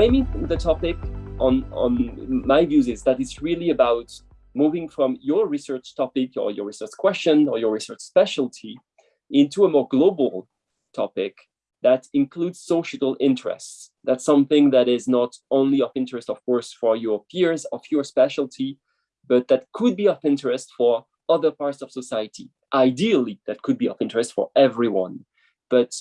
framing the topic on, on my views is that it's really about moving from your research topic or your research question or your research specialty into a more global topic that includes societal interests. That's something that is not only of interest, of course, for your peers of your specialty, but that could be of interest for other parts of society. Ideally, that could be of interest for everyone, but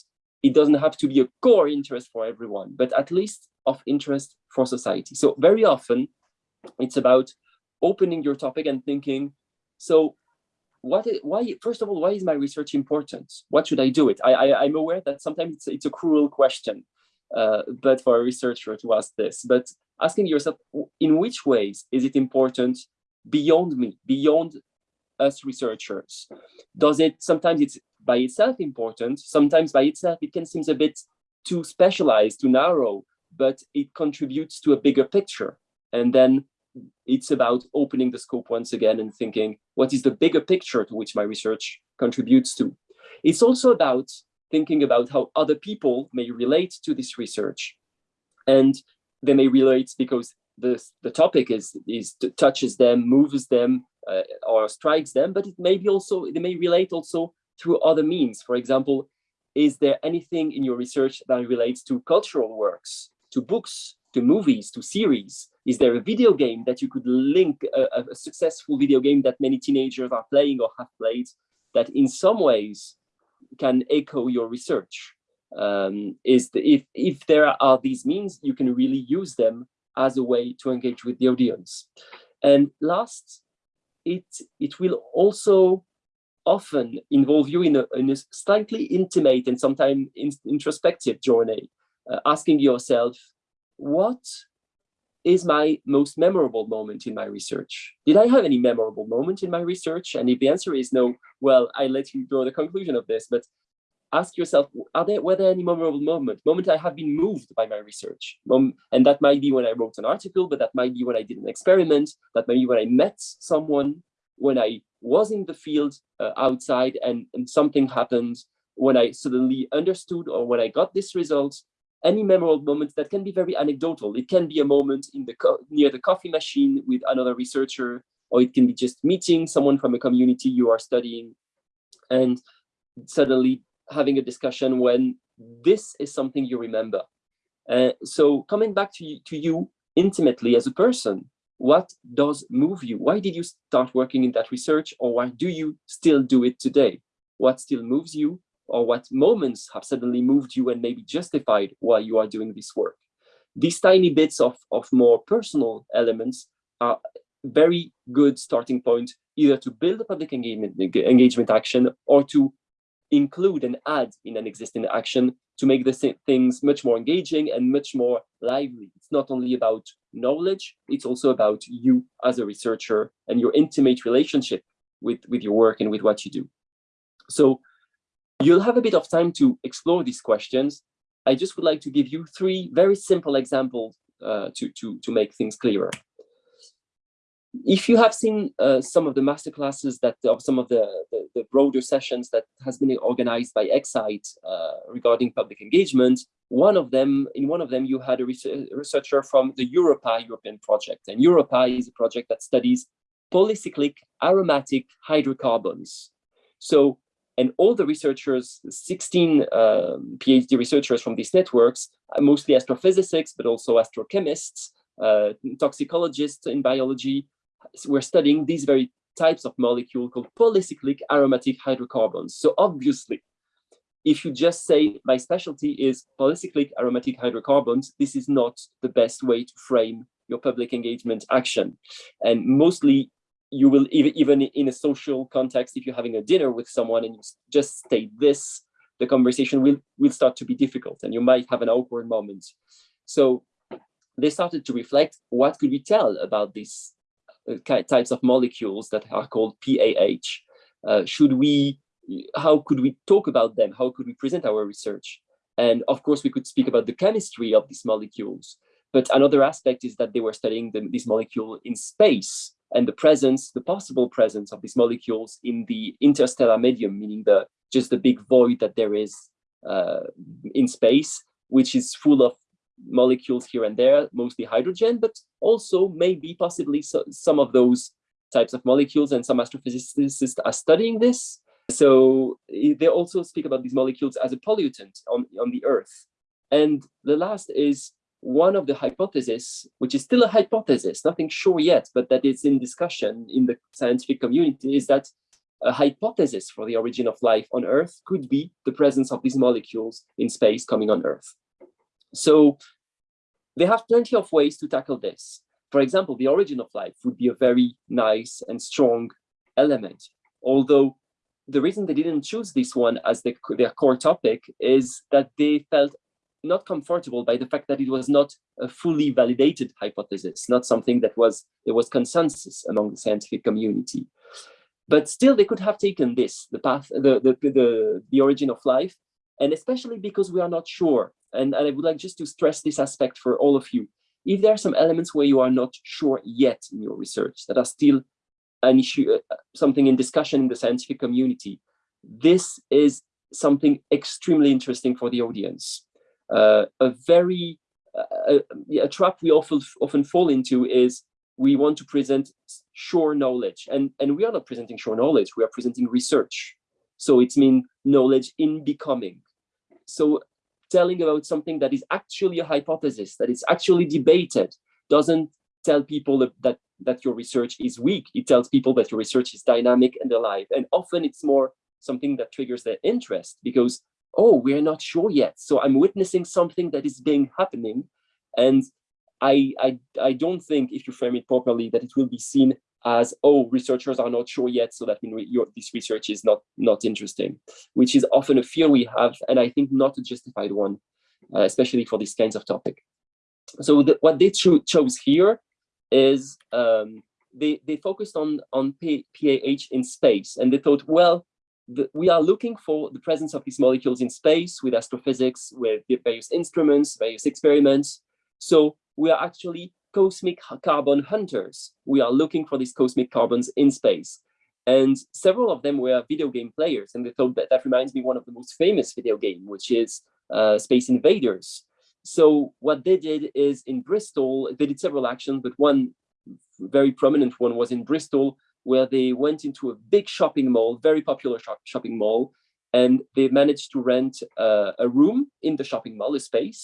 it doesn't have to be a core interest for everyone, but at least of interest for society. So very often it's about opening your topic and thinking, so what is, why first of all why is my research important? What should i do it? I, I am aware that sometimes it's, it's a cruel question uh, but for a researcher to ask this but asking yourself in which ways is it important beyond me beyond us researchers? Does it sometimes it's by itself important sometimes by itself it can seem a bit too specialized too narrow but it contributes to a bigger picture and then it's about opening the scope once again and thinking, what is the bigger picture to which my research contributes to? It's also about thinking about how other people may relate to this research. And they may relate because the, the topic is, is touches them, moves them, uh, or strikes them, but it may be also, they may relate also through other means. For example, is there anything in your research that relates to cultural works, to books, to movies, to series? Is there a video game that you could link a, a, successful video game that many teenagers are playing or have played that in some ways can echo your research? Um, is the, if, if there are these means, you can really use them as a way to engage with the audience. And last, it, it will also often involve you in a, in a slightly intimate and sometimes in, introspective journey, uh, asking yourself, what is my most memorable moment in my research? Did I have any memorable moment in my research? And if the answer is no, well, I let you draw the conclusion of this, but ask yourself, are there, were there any memorable moment, moment I have been moved by my research? And that might be when I wrote an article, but that might be when I did an experiment, that might be when I met someone, when I was in the field uh, outside and, and something happened, when I suddenly understood or when I got this result, any memorable moments that can be very anecdotal. It can be a moment in the near the coffee machine with another researcher, or it can be just meeting someone from a community you are studying and suddenly having a discussion when this is something you remember. Uh, so coming back to you, to you intimately as a person, what does move you? Why did you start working in that research or why do you still do it today? What still moves you or what moments have suddenly moved you and maybe justified why you are doing this work. These tiny bits of, of more personal elements are very good starting point either to build a public engagement, engagement action or to include and add in an existing action to make the things much more engaging and much more lively. It's not only about knowledge, it's also about you as a researcher and your intimate relationship with, with your work and with what you do. So You'll have a bit of time to explore these questions. I just would like to give you three very simple examples uh, to, to, to make things clearer. If you have seen uh, some of the masterclasses that of some of the, the, the, broader sessions that has been organized by Ecsite uh, regarding public engagement, one of them, in one of them, you had a researcher from the EUROPAH European project. And EUROPAH is a project that studies polycyclic aromatic hydrocarbons. So and all the researchers, 16 um, PhD researchers from these networks, mostly astrophysicists, but also astrochemists, uh, toxicologists in biology, were studying these very types of molecule called polycyclic aromatic hydrocarbons. So obviously, if you just say my specialty is polycyclic aromatic hydrocarbons, this is not the best way to frame your public engagement action. And mostly you will even even in a social context if you're having a dinner with someone and you just state this the conversation will will start to be difficult and you might have an awkward moment. So they started to reflect what could we tell about these uh, types of molecules that are called PAH uh, should we how could we talk about them? How could we present our research? And of course we could speak about the chemistry of these molecules but another aspect is that they were studying the, this molecule in space and the presence, the possible presence of these molecules in the interstellar medium, meaning the just the big void that there is uh, in space, which is full of molecules here and there, mostly hydrogen, but also maybe possibly so, some of those types of molecules and some astrophysicists are studying this. So they also speak about these molecules as a pollutant on, on the earth. And the last is one of the hypotheses, which is still a hypothesis, nothing sure yet, but that is in discussion in the scientific community, is that a hypothesis for the origin of life on Earth could be the presence of these molecules in space coming on Earth. So they have plenty of ways to tackle this. For example, the origin of life would be a very nice and strong element, although the reason they didn't choose this one as the, their core topic is that they felt not comfortable by the fact that it was not a fully validated hypothesis, not something that was there was consensus among the scientific community. But still, they could have taken this, the path, the the the, the origin of life, and especially because we are not sure. And, and I would like just to stress this aspect for all of you. If there are some elements where you are not sure yet in your research that are still an issue, uh, something in discussion in the scientific community, this is something extremely interesting for the audience a very uh, a, a, trap we often often fall into is we want to present sure knowledge. And and we are not presenting sure knowledge we are presenting research. So it's mean knowledge in becoming. So telling about something that is actually a hypothesis that is actually debated doesn't tell people that, that that your research is weak. It tells people that your research is dynamic and alive. And often it's more something that triggers their interest because oh, we're not sure yet. So I'm witnessing something that is being happening. And I, I, I don't think if you frame it properly that it will be seen as, oh, researchers are not sure yet, so that means this research is not, not interesting, which is often a fear we have, and I think not a justified one, uh, especially for these kinds of topic. So the, what they cho chose here is um, they, they focused on, on PAH in space, and they thought, well, the, we are looking for the presence of these molecules in space with astrophysics, with various instruments, various experiments. So we are actually cosmic carbon hunters. We are looking for these cosmic carbons in space. And several of them were video game players. And they thought that that reminds me one of the most famous video game, which is uh, Space Invaders. So what they did is in Bristol, they did several actions, but one very prominent one was in Bristol, where they went into a big shopping mall, very popular shop, shopping mall, and they managed to rent uh, a room in the shopping mall, a space,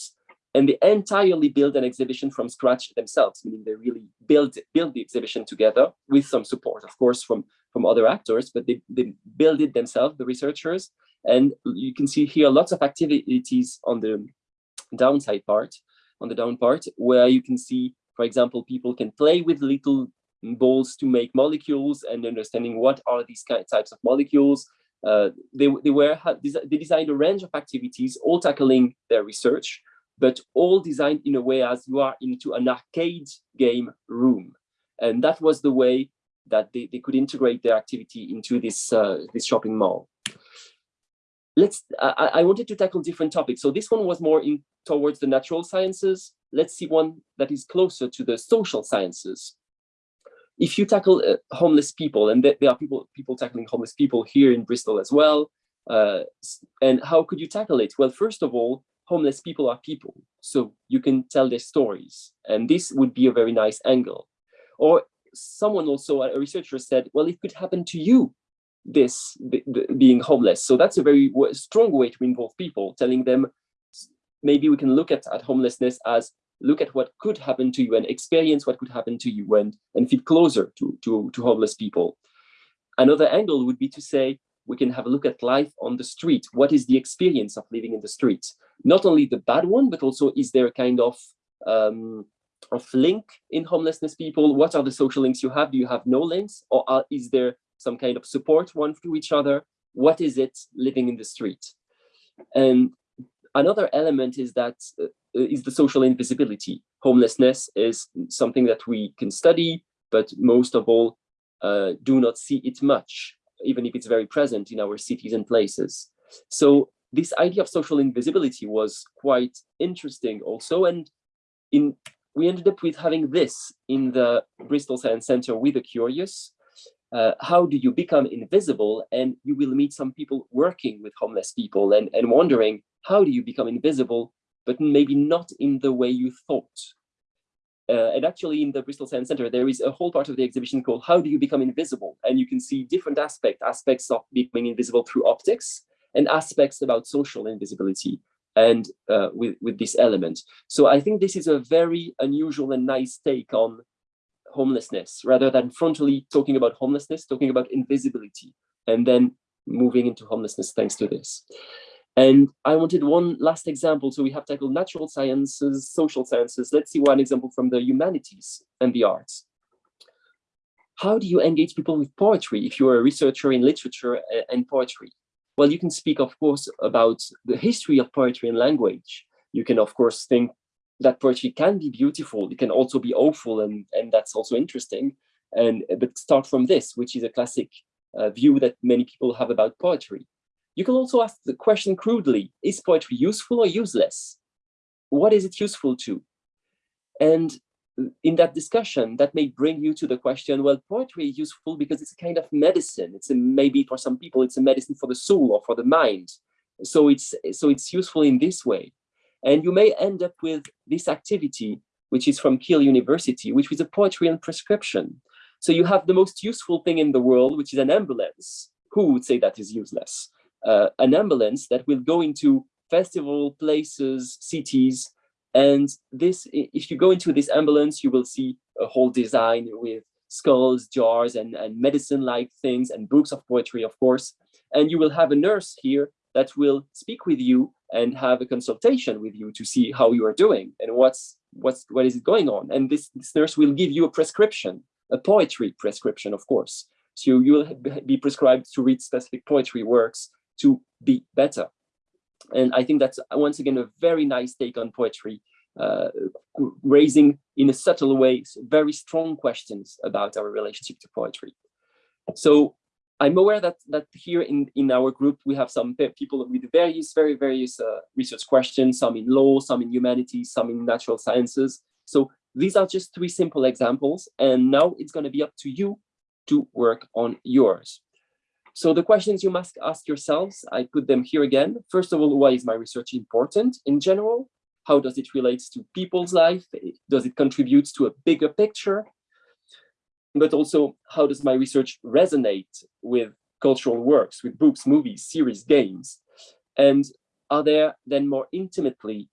and they entirely built an exhibition from scratch themselves, meaning they really built built the exhibition together with some support, of course, from from other actors, but they, they built it themselves, the researchers. And you can see here lots of activities on the downside part, on the down part, where you can see, for example, people can play with little balls to make molecules and understanding what are these types of molecules. Uh, they, they were they designed a range of activities, all tackling their research, but all designed in a way as you are into an arcade game room. And that was the way that they, they could integrate their activity into this, uh, this shopping mall. Let's, I, I wanted to tackle different topics. So this one was more in towards the natural sciences. Let's see one that is closer to the social sciences if you tackle uh, homeless people, and there are people people tackling homeless people here in Bristol as well, uh, and how could you tackle it? Well, first of all, homeless people are people, so you can tell their stories, and this would be a very nice angle. Or someone also, a researcher said, well, it could happen to you, this being homeless. So that's a very strong way to involve people, telling them maybe we can look at, at homelessness as look at what could happen to you and experience what could happen to you and, and feel closer to, to, to homeless people. Another angle would be to say, we can have a look at life on the street. What is the experience of living in the street? Not only the bad one, but also is there a kind of, um, of link in homelessness people? What are the social links you have? Do you have no links? Or are, is there some kind of support one to each other? What is it living in the street? And another element is that uh, is the social invisibility. Homelessness is something that we can study, but most of all, uh, do not see it much, even if it's very present in our cities and places. So this idea of social invisibility was quite interesting also. And in we ended up with having this in the Bristol Science Center We The Curious. Uh, how do you become invisible? And you will meet some people working with homeless people and, and wondering, how do you become invisible but maybe not in the way you thought. Uh, and actually in the Bristol Science Center, there is a whole part of the exhibition called How Do You Become Invisible? And you can see different aspects, aspects of becoming invisible through optics and aspects about social invisibility and uh, with, with this element. So I think this is a very unusual and nice take on homelessness, rather than frontally talking about homelessness, talking about invisibility, and then moving into homelessness thanks to this. And I wanted one last example. So we have tackled natural sciences, social sciences. Let's see one example from the humanities and the arts. How do you engage people with poetry if you're a researcher in literature and poetry? Well, you can speak, of course, about the history of poetry and language. You can, of course, think that poetry can be beautiful. It can also be awful, and, and that's also interesting. And But start from this, which is a classic uh, view that many people have about poetry. You can also ask the question crudely, is poetry useful or useless? What is it useful to? And in that discussion, that may bring you to the question, well, poetry is useful because it's a kind of medicine. It's a, maybe for some people, it's a medicine for the soul or for the mind. So it's, so it's useful in this way. And you may end up with this activity, which is from Keele University, which is a poetry and prescription. So you have the most useful thing in the world, which is an ambulance. Who would say that is useless? Uh, an ambulance that will go into festival places, cities, and this, if you go into this ambulance, you will see a whole design with skulls, jars, and, and medicine-like things, and books of poetry, of course. And you will have a nurse here that will speak with you and have a consultation with you to see how you are doing and what's what's what is going on. And this, this nurse will give you a prescription, a poetry prescription, of course. So you will be prescribed to read specific poetry works to be better. And I think that's once again a very nice take on poetry, uh, raising in a subtle way very strong questions about our relationship to poetry. So I'm aware that that here in in our group we have some people with various very various uh, research questions, some in law, some in humanities, some in natural sciences. So these are just three simple examples, and now it's going to be up to you to work on yours. So the questions you must ask yourselves, I put them here again. First of all, why is my research important in general? How does it relate to people's life? Does it contribute to a bigger picture? But also, how does my research resonate with cultural works, with books, movies, series, games? And are there then more intimately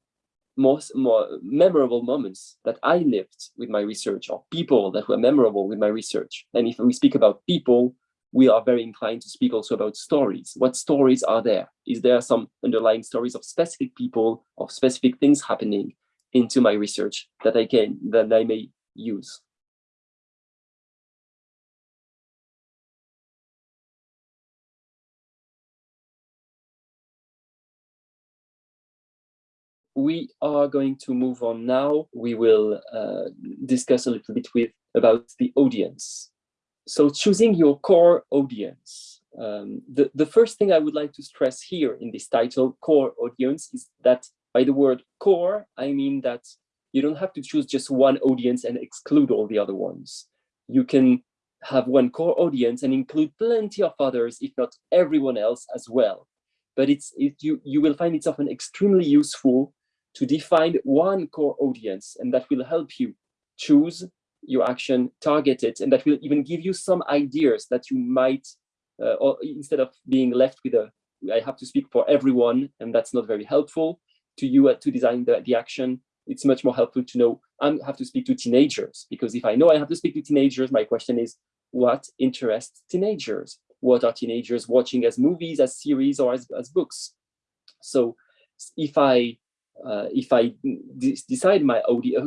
most more memorable moments that I lived with my research or people that were memorable with my research? And if we speak about people, we are very inclined to speak also about stories. What stories are there? Is there some underlying stories of specific people, of specific things happening into my research that I can, that I may use? we are going to move on now. We will uh, discuss a little bit with about the audience so choosing your core audience. Um, the, the first thing I would like to stress here in this title, core audience, is that by the word core, I mean that you don't have to choose just one audience and exclude all the other ones. You can have one core audience and include plenty of others, if not everyone else as well. But it's it, you, you will find it's often extremely useful to define one core audience, and that will help you choose your action targeted and that will even give you some ideas that you might uh, or instead of being left with a I have to speak for everyone and that's not very helpful to you uh, to design the, the action it's much more helpful to know I have to speak to teenagers because if I know I have to speak to teenagers my question is what interests teenagers? What are teenagers watching as movies as series or as, as books? So if I uh, if I decide my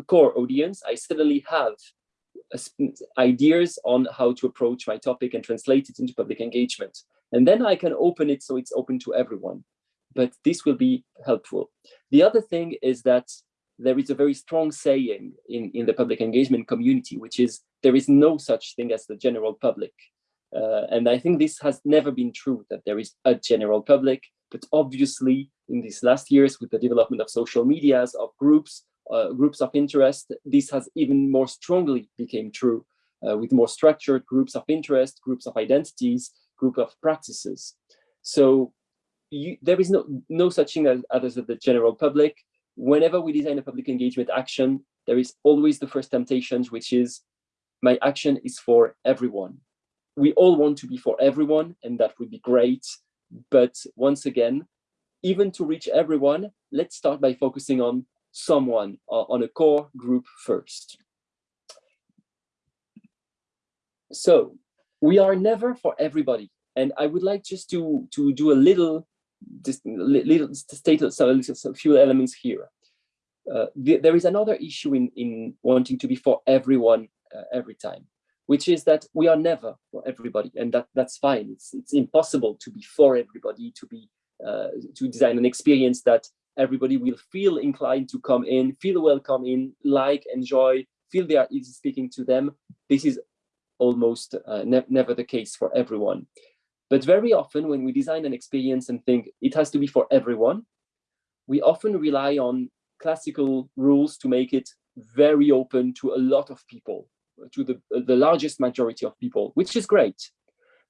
core audience, I suddenly have ideas on how to approach my topic and translate it into public engagement. And then I can open it so it's open to everyone. But this will be helpful. The other thing is that there is a very strong saying in, in the public engagement community, which is there is no such thing as the general public. Uh, and I think this has never been true, that there is a general public, but obviously in these last years with the development of social medias, of groups, uh, groups of interest, this has even more strongly became true uh, with more structured groups of interest, groups of identities, group of practices. So you, there is no, no such thing as, as the general public. whenever we design a public engagement action, there is always the first temptation, which is my action is for everyone. We all want to be for everyone, and that would be great. But once again, even to reach everyone, let's start by focusing on someone, uh, on a core group first. So we are never for everybody. And I would like just to, to do a little, just little state a few elements here. Uh, the, there is another issue in, in wanting to be for everyone uh, every time, which is that we are never for everybody, and that that's fine. It's it's impossible to be for everybody, to be uh, to design an experience that everybody will feel inclined to come in, feel welcome in, like, enjoy, feel they are easy speaking to them. This is almost uh, ne never the case for everyone. But very often when we design an experience and think it has to be for everyone, we often rely on classical rules to make it very open to a lot of people, to the, the largest majority of people, which is great.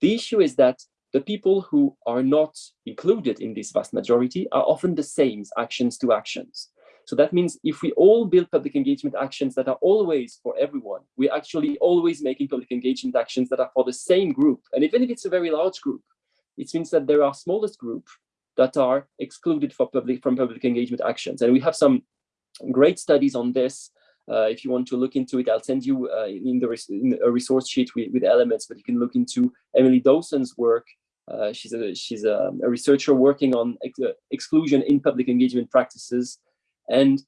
The issue is that the people who are not included in this vast majority are often the same actions to actions. So that means if we all build public engagement actions that are always for everyone, we're actually always making public engagement actions that are for the same group. And even if it's a very large group, it means that there are smallest group that are excluded public from public engagement actions. And we have some great studies on this. Uh, if you want to look into it, I'll send you uh, in, the res in a resource sheet with, with, elements, but you can look into Emily Dawson's work. Uh, she's a she's a, a, researcher working on ex exclusion in public engagement practices. And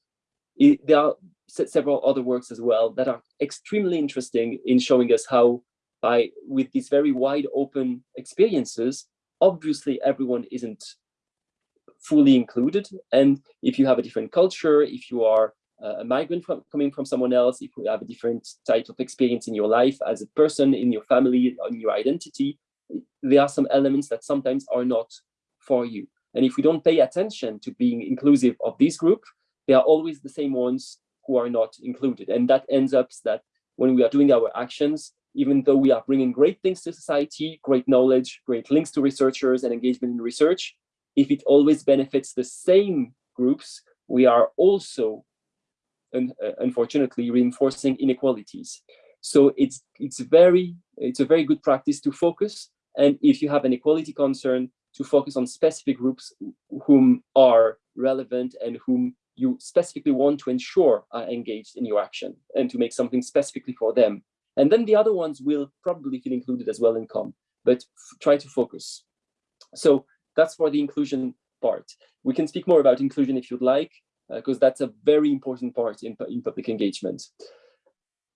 it, there are several other works as well that are extremely interesting in showing us how by with these very wide open experiences, obviously everyone isn't fully included. And if you have a different culture, if you are a migrant from, coming from someone else, if you have a different type of experience in your life as a person, in your family, on your identity, there are some elements that sometimes are not for you. And if we don't pay attention to being inclusive of this group, they are always the same ones who are not included. And that ends up that when we are doing our actions, even though we are bringing great things to society, great knowledge, great links to researchers and engagement in research, if it always benefits the same groups, we are also, un uh, unfortunately, reinforcing inequalities. So it's it's very it's a very good practice to focus, and if you have an equality concern, to focus on specific groups whom are relevant and whom you specifically want to ensure are engaged in your action and to make something specifically for them. And then the other ones will probably feel included as well in com, but try to focus. So that's for the inclusion part. We can speak more about inclusion if you'd like, because uh, that's a very important part in, in public engagement.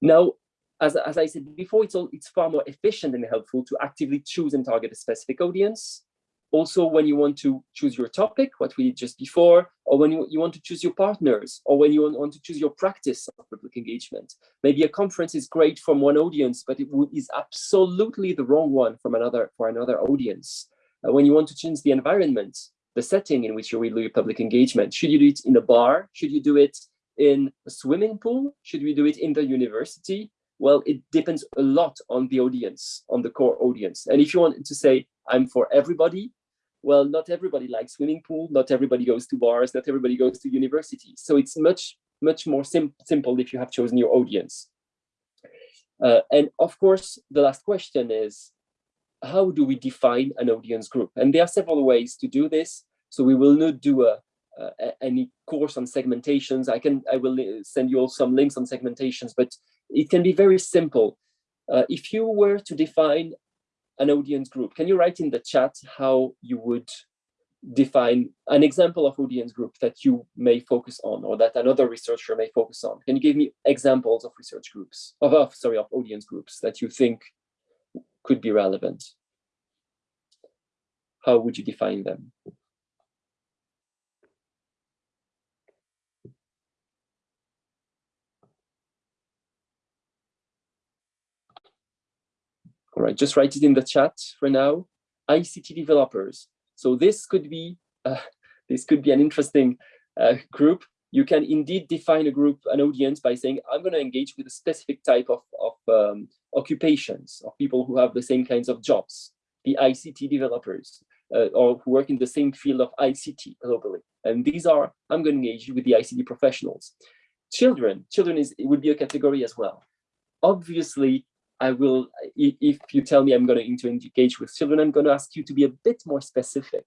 Now, as, as I said before, it's, all, it's far more efficient and helpful to actively choose and target a specific audience also when you want to choose your topic, what we did just before, or when you, you want to choose your partners, or when you want to choose your practice of public engagement. Maybe a conference is great from one audience, but it is absolutely the wrong one from another for another audience. Uh, when you want to change the environment, the setting in which you will do your public engagement, should you do it in a bar? Should you do it in a swimming pool? Should we do it in the university? Well, it depends a lot on the audience, on the core audience. And if you want to say, I'm for everybody, well, not everybody likes swimming pool, not everybody goes to bars, not everybody goes to university. So it's much, much more sim simple if you have chosen your audience. Uh, and of course, the last question is, how do we define an audience group? And there are several ways to do this. So we will not do a, uh, any course on segmentations. I can, I will send you all some links on segmentations, but it can be very simple. Uh, if you were to define an audience group. Can you write in the chat how you would define an example of audience group that you may focus on or that another researcher may focus on? Can you give me examples of research groups, of, of sorry, of audience groups that you think could be relevant? How would you define them? All right, just write it in the chat for now. ICT developers. So this could be uh, this could be an interesting uh, group. You can indeed define a group, an audience, by saying I'm going to engage with a specific type of, of um, occupations of people who have the same kinds of jobs, the ICT developers. uh, or who work in the same field of ICT globally. And these are, I'm going to engage with the ICT professionals. Children, children is it would be a category as well. Obviously, I will, if you tell me I'm going to engage with children, I'm going to ask you to be a bit more specific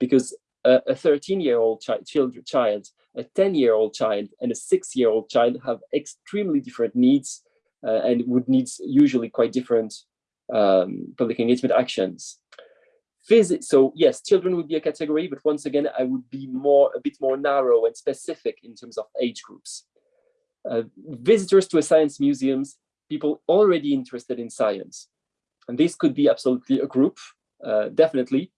because a 13-year-old chi child, child, a 10-year-old child, and a six-year-old child have extremely different needs uh, and would need usually quite different um, public engagement actions. So yes, children would be a category, but once again, I would be more a bit more narrow and specific in terms of age groups. Uh, visitors to a science museums, people already interested in science. And this could be absolutely a group, uh, definitely.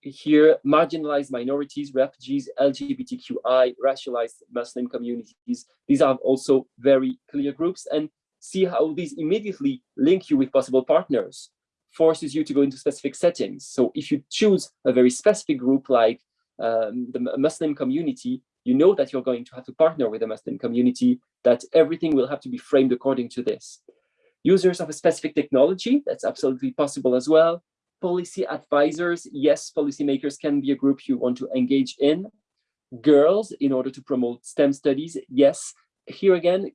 Here, marginalized minorities, refugees, LGBTQI, racialized Muslim communities, these are also very clear groups. And see how these immediately link you with possible partners, forces you to go into specific settings. So if you choose a very specific group like um, the Muslim community, you know that you're going to have to partner with the Muslim community, that everything will have to be framed according to this. Users of a specific technology, that's absolutely possible as well. Policy advisors, yes, policymakers can be a group you want to engage in. Girls, in order to promote STEM studies, yes, here again,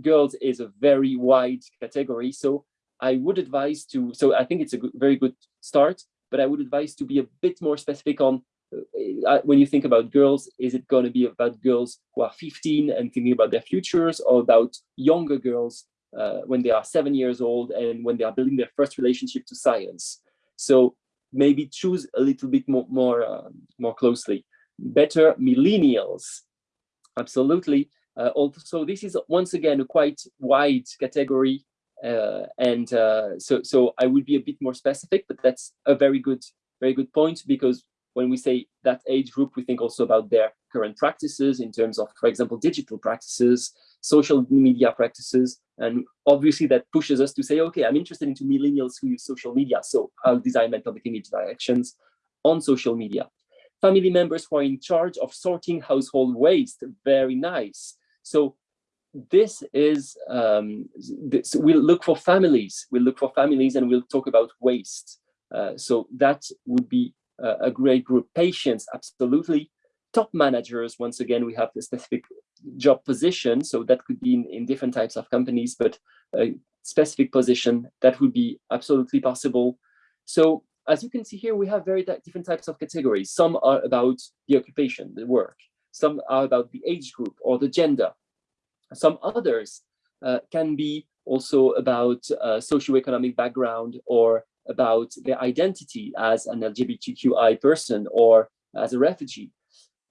girls is a very wide category. So I would advise to, so I think it's a very good start, but I would advise to be a bit more specific on when you think about girls, is it going to be about girls who are 15 and thinking about their futures or about younger girls uh, when they are seven years old and when they are building their first relationship to science. So maybe choose a little bit more, more, uh, more closely. Better millennials, absolutely. Uh, also, this is once again a quite wide category, uh, and uh, so so I would be a bit more specific, but that's a very good very good point because when we say that age group, we think also about their current practices in terms of, for example, digital practices, social media practices, and obviously that pushes us to say, okay, I'm interested into millennials who use social media, so I'll design my mental image directions on social media. Family members who are in charge of sorting household waste, very nice. So this is, um, this, we'll look for families, we'll look for families and we'll talk about waste. Uh, so that would be a, great group. Patients, absolutely. Top managers, once again, we have the specific job position. So that could be in, in different types of companies, but a specific position, that would be absolutely possible. So as you can see here, we have very different types of categories. Some are about the occupation, the work. Some are about the age group or the gender. Some others uh, can be also about uh, socioeconomic background or about their identity as an LGBTQI person or as a refugee,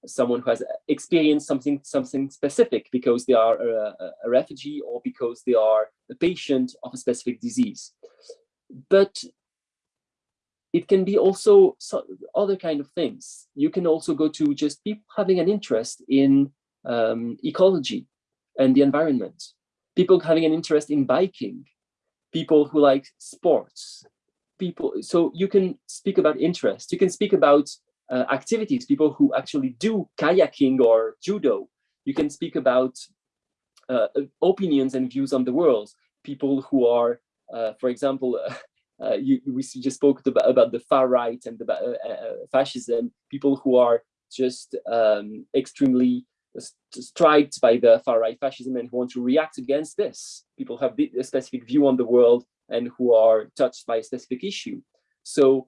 someone who has experienced something something specific because they are a, a refugee or because they are a patient of a specific disease. But it can be also other kind of things. You can also go to just people having an interest in um, ecology and the environment, people having an interest in biking, people who like sports, people. So you can speak about interest. You can speak about uh, activities, people who actually do kayaking or judo. You can speak about uh, opinions and views on the world, people who are, uh, for example, uh, you, we just spoke about, about the far right and the uh, uh, fascism, people who are just um, extremely striked by the far right fascism and who want to react against this. People have a specific view on the world and who are touched by a specific issue. So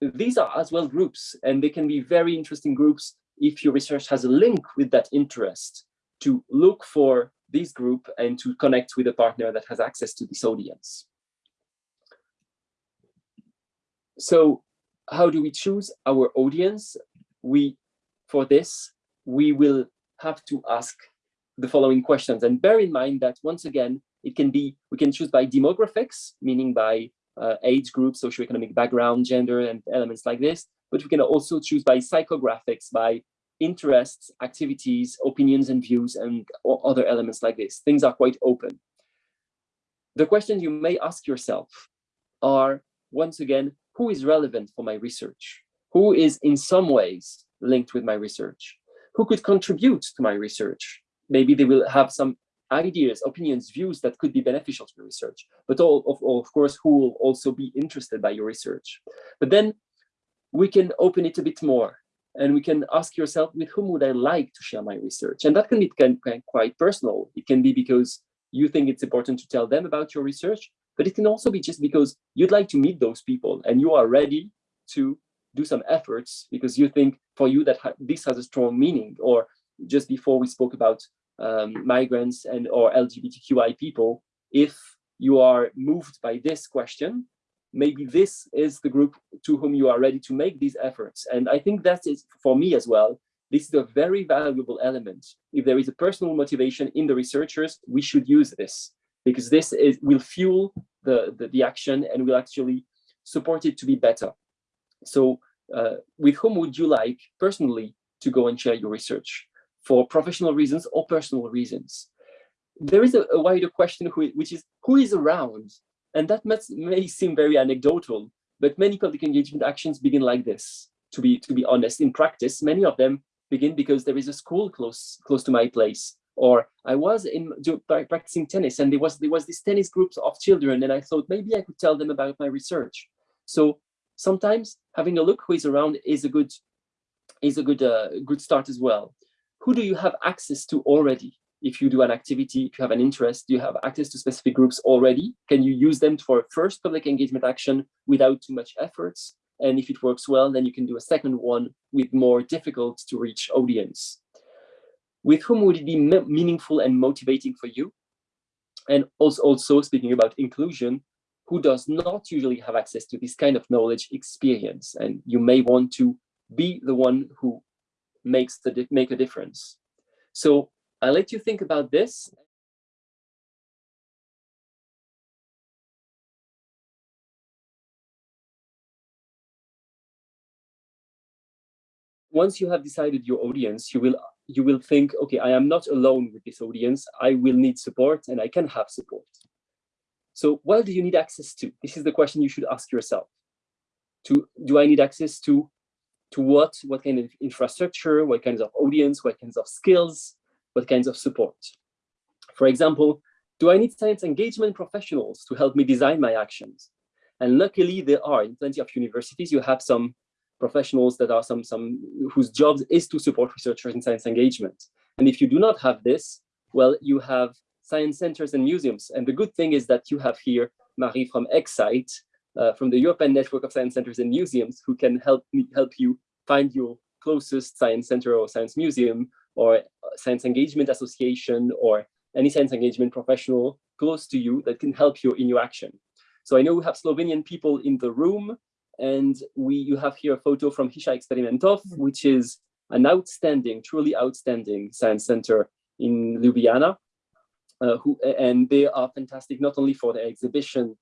these are as well groups and they can be very interesting groups if your research has a link with that interest to look for this group and to connect with a partner that has access to this audience. So how do we choose our audience? We, for this, we will have to ask the following questions. And bear in mind that once again, it can be, we can choose by demographics, meaning by uh, age group, socioeconomic background, gender, and elements like this. But we can also choose by psychographics, by interests, activities, opinions and views, and other elements like this. Things are quite open. The questions you may ask yourself are, once again, who is relevant for my research? Who is in some ways linked with my research? Who could contribute to my research? Maybe they will have some ideas, opinions, views that could be beneficial to your research, but all of, of course, who will also be interested by your research. But then we can open it a bit more and we can ask yourself, with whom would I like to share my research? And that can be quite personal. It can be because you think it's important to tell them about your research, but it can also be just because you'd like to meet those people and you are ready to do some efforts because you think for you that ha this has a strong meaning or just before we spoke about um, migrants and or LGBTQI people, if you are moved by this question, maybe this is the group to whom you are ready to make these efforts. And I think that is for me as well, this is a very valuable element. If there is a personal motivation in the researchers, we should use this because this is, will fuel the, the, the action and will actually support it to be better. So uh, with whom would you like personally to go and share your research for professional reasons or personal reasons? There is a, a wider question who, which is who is around and that may seem very anecdotal, but many public engagement actions begin like this. To be to be honest, in practice, many of them begin because there is a school close close to my place, or I was in practicing tennis, and there was there was this tennis group of children, and I thought maybe I could tell them about my research. So sometimes having a look who is around is a good is a good uh, good start as well. Who do you have access to already? if you do an activity, if you have an interest, do you have access to specific groups already? Can you use them for a first public engagement action without too much efforts? And if it works well, then you can do a second one with more difficult to reach audience. With whom would it be meaningful and motivating for you? And also, also speaking about inclusion, who does not usually have access to this kind of knowledge experience? And you may want to be the one who makes the make a difference. So I'll let you think about this. Once you have decided your audience, you will you will think, okay, I am not alone with this audience. I will need support and I can have support. So what do you need access to? This is the question you should ask yourself. To do I need access to to what? What kind of infrastructure? What kinds of audience? What kinds of skills? what kinds of support. For example, do I need science engagement professionals to help me design my actions? And luckily there are in plenty of universities, you have some professionals that are some, some whose job is to support researchers in science engagement. And if you do not have this, well, you have science centers and museums. And the good thing is that you have here Marie from Excite, uh, from the European Network of Science Centers and Museums, who can help me help you find your closest science center or science museum or science engagement association or any science engagement professional close to you that can help you in your action. So I know we have Slovenian people in the room and we you have here a photo from Hiša eksperimentov, mm-hmm. which is an outstanding, truly outstanding science center in Ljubljana. Uh, who, and they are fantastic not only for the exhibition,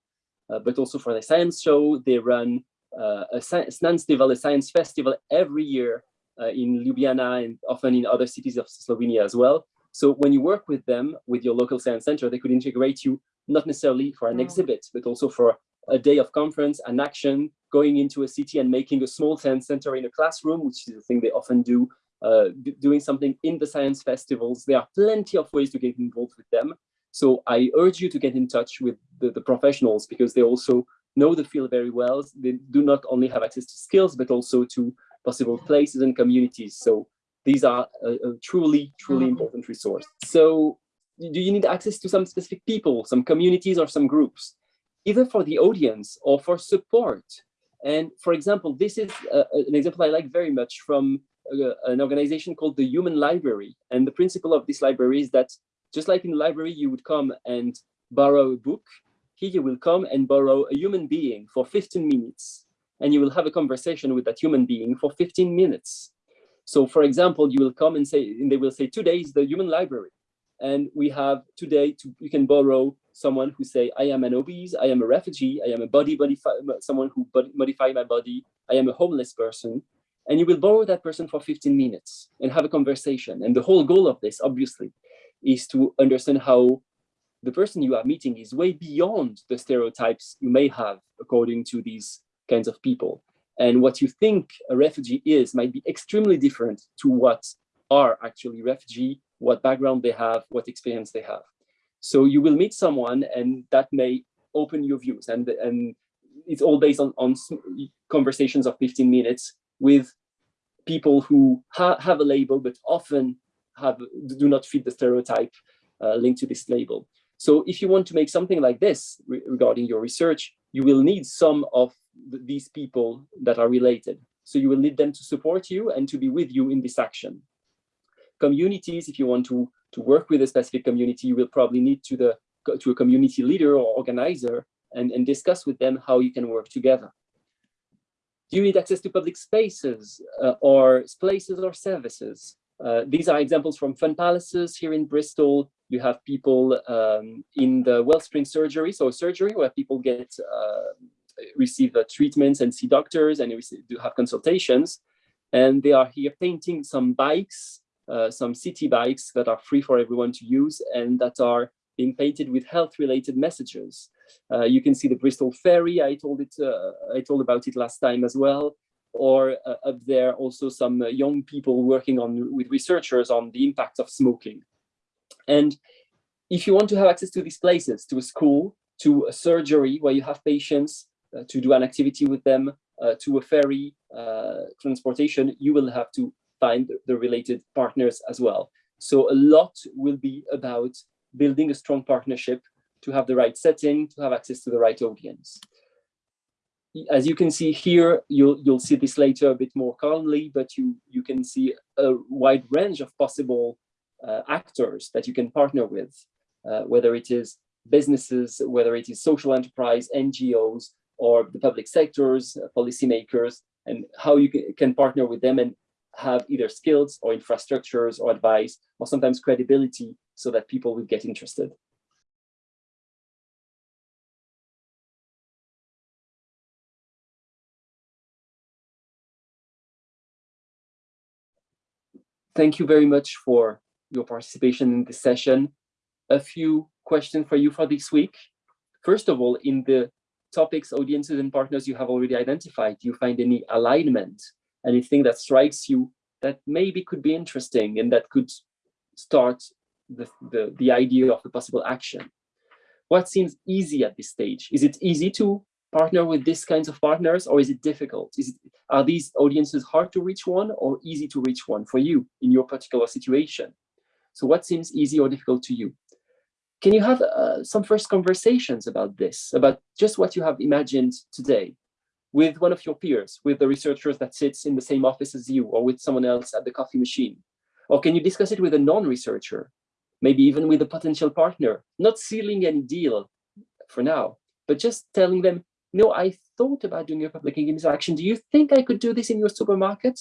but also for the science show. They run uh, a science festival, a science festival every year uh, in Ljubljana and often in other cities of Slovenia as well. So when you work with them, with your local science center, they could integrate you not necessarily for an mm. exhibit, but also for a day of conference, an action, going into a city and making a small science center in a classroom, which is a thing they often do, uh, doing something in the science festivals. There are plenty of ways to get involved with them. So I urge you to get in touch with the, the professionals because they also know the field very well. They do not only have access to skills, but also to possible places and communities. So these are a, a truly, truly mm-hmm. important resource. So do you need access to some specific people, some communities or some groups, either for the audience or for support? And for example, this is uh, an example I like very much from uh, an organization called the Human Library. And the principle of this library is that just like in the library, you would come and borrow a book, here you will come and borrow a human being for 15 minutes and you will have a conversation with that human being for 15 minutes. So for example, you will come and say, and they will say, today is the human library. And we have today, to, you can borrow someone who say, I am an obese, I am a refugee, I am a body, body someone who body, modify my body, I am a homeless person. And you will borrow that person for 15 minutes and have a conversation. And the whole goal of this, obviously, is to understand how the person you are meeting is way beyond the stereotypes you may have according to these kinds of people. And what you think a refugee is might be extremely different to what are actually refugee, what background they have, what experience they have. So you will meet someone and that may open your views and, and it's all based on, on conversations of 15 minutes with people who ha have a label, but often have do not fit the stereotype uh, linked to this label. So if you want to make something like this re regarding your research, you will need some of th these people that are related. So you will need them to support you and to be with you in this action. Communities, if you want to, to work with a specific community, you will probably need to, the, to a community leader or organizer and, and discuss with them how you can work together. Do you need access to public spaces uh, or places or services? Uh, these are examples from fun palaces here in Bristol. You have people um, in the Wellspring surgery, so a surgery where people get uh, receive uh, treatments and see doctors and do have consultations. And they are here painting some bikes, uh, some city bikes that are free for everyone to use and that are being painted with health-related messages. Uh, you can see the Bristol Ferry. I told it. I told about it last time as well. Or uh, up there, also some uh, young people working on with researchers on the impact of smoking. And if you want to have access to these places, to a school, to a surgery where you have patients uh, to do an activity with them uh, to a ferry uh, transportation, you will have to find the related partners as well. So a lot will be about building a strong partnership to have the right setting, to have access to the right audience. As you can see here, you'll, you'll see this later a bit more calmly, but you, you can see a wide range of possible uh, actors that you can partner with, uh, whether it is businesses, whether it is social enterprise, NGOs, or the public sectors, uh, policymakers, and how you can partner with them and have either skills or infrastructures or advice or sometimes credibility so that people will get interested. Thank you very much for your participation in this session. A few questions for you for this week. First of all, in the topics, audiences, and partners you have already identified? Do you find any alignment, anything that strikes you that maybe could be interesting and that could start the, the, the idea of a possible action? What seems easy at this stage? Is it easy to partner with these kinds of partners or is it difficult? Is it, are these audiences hard to reach one or easy to reach one for you in your particular situation? So what seems easy or difficult to you? Can you have uh, some first conversations about this, about just what you have imagined today with one of your peers, with the researchers that sits in the same office as you, or with someone else at the coffee machine? Or can you discuss it with a non-researcher, maybe even with a potential partner, not sealing any deal for now, but just telling them, no, I thought about doing a public engagement action. Do you think I could do this in your supermarket?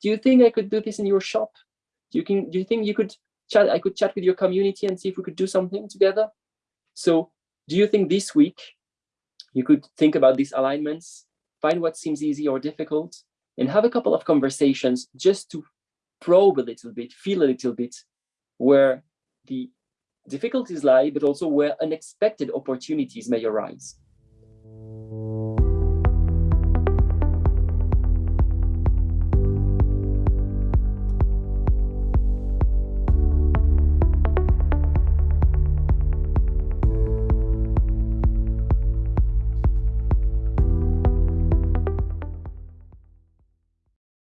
Do you think I could do this in your shop? Do you, can, do you think you could chat, I could chat with your community and see if we could do something together. So do you think this week you could think about these alignments, find what seems easy or difficult, and have a couple of conversations just to probe a little bit, feel a little bit where the difficulties lie, but also where unexpected opportunities may arise.